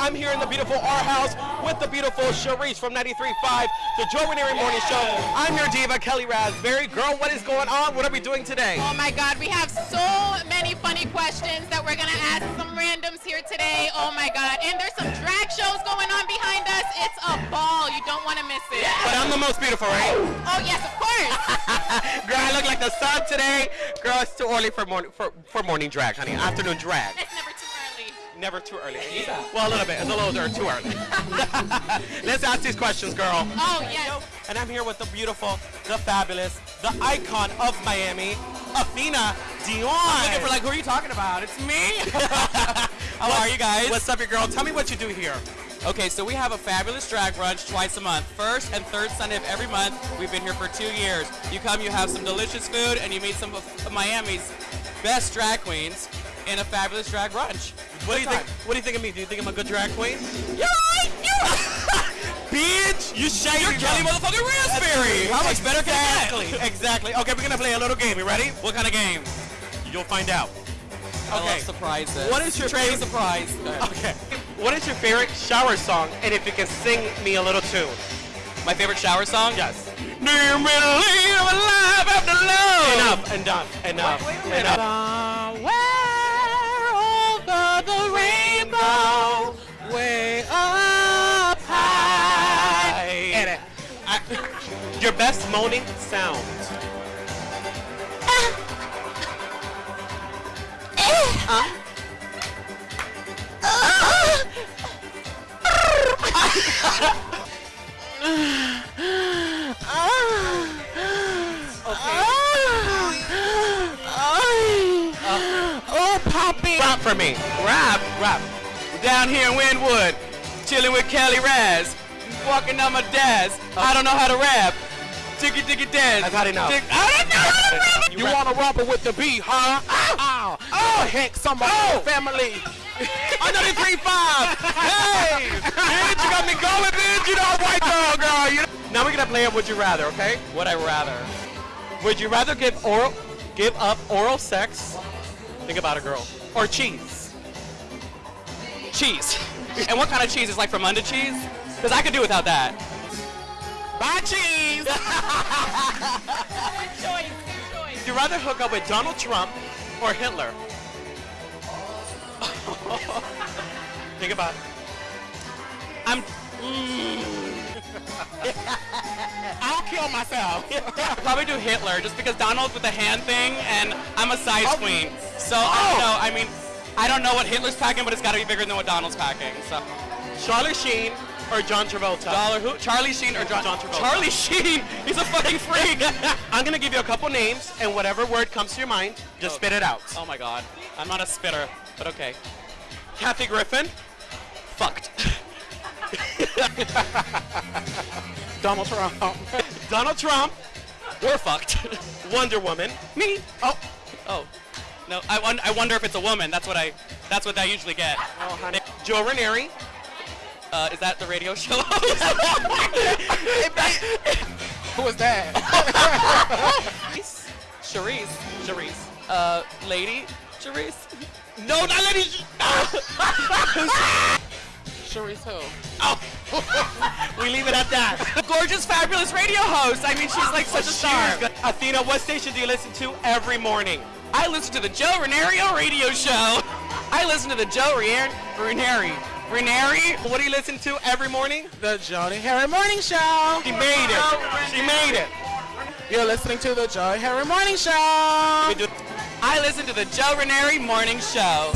I'm here in the beautiful R House with the beautiful Cherise from 93.5, the Joe Ranieri Morning Show. I'm your diva, Kelly Raspberry. Girl, what is going on? What are we doing today? Oh my God, we have so many funny questions that we're gonna ask some randoms here today. Oh my God, and there's some drag shows going on behind us. It's a ball. You don't want to miss it. But I'm the most beautiful, right? Oh yes, of course. Girl, I look like the sun today. Girl, it's too early for morning for, for morning drag, honey. Afternoon drag. never too early. Well, a little bit. It's a little too early. Let's ask these questions, girl. Oh yes. And I'm here with the beautiful, the fabulous, the icon of Miami, Athena Dion. Looking for like, who are you talking about? It's me. How are you guys? What's up, your girl? Tell me what you do here. Okay, so we have a fabulous drag brunch twice a month. First and third Sunday of every month. We've been here for two years. You come, you have some delicious food, and you meet some of Miami's best drag queens in a fabulous drag brunch. What do you think? What do you think of me? Do you think I'm a good drag queen? You're right. You're Bitch, you shady. You're Kelly motherfucking Raspberry. How much better can Exactly. get? Exactly. Okay, we're gonna play a little game. You ready? What kind of game? You'll find out. I Okay. surprises. What is your favorite- surprise? Okay. What is your favorite shower song? And if you can sing me a little tune. My favorite shower song? Yes. Do you believe I'm alive after love? Enough. and Enough. Enough. Enough. Your best moaning sound. Oh, Poppy. Rap for me. Rap. Rap. Down here in Wynwood, chilling with Kelly Raz, walking down my desk. I don't know how to rap. Ticky ticky dance. I've had enough. Tick- I don't know how to rap. You rap. wanna rumble with the beat, huh? Oh, oh, heck, some of Oh. family. The three five. Hey, bitch, you got me going, bitch. You know, white girl, girl. You know? Now we're gonna play a Would You Rather, okay? Would I rather? Would you rather give oral, give up oral sex? Think about it, girl. Or cheese? Cheese. and what kind of cheese is like from under cheese? Because I could do without that. Bye, cheese. Good choice. Good choice. Would you rather hook up with Donald Trump or Hitler? Think about it. I'm. Mm. I'll kill myself. Probably do Hitler just because Donald's with the hand thing and I'm a size Oh. queen. So I don't oh. know. I mean, I don't know what Hitler's packing, but it's got to be bigger than what Donald's packing. So Charlie Sheen or John Travolta? dollar who? Charlie Sheen or John? John Travolta. Charlie Sheen. He's a fucking freak. I'm gonna give you a couple names, and whatever word comes to your mind, just spit it out. oh my god. I'm not a spitter, but okay. Kathy Griffin, Fucked. Donald Trump, Donald Trump, We're fucked. Wonder Woman, Me? oh, Oh. No, I, won- I wonder if it's a woman. That's what I. That's what I usually get. oh honey, Joe Ranieri, Uh, is that the radio show? Who is that? Charisse. Charisse. Uh, lady. Charisse. No, not Lady. Sharice who? Oh! we leave it at that. The gorgeous, fabulous radio host. I mean, she's like such a star. Athena, what station do you listen to every morning? I listen to the Joe Renario radio show. I listen to the Joe Ranieri. Ranieri. What do you listen to every morning? The Jody Harry Morning Show. She made it. Oh, she made it. You're listening to the Jody Harry Morning Show. I listen to the Joe Ranieri morning show.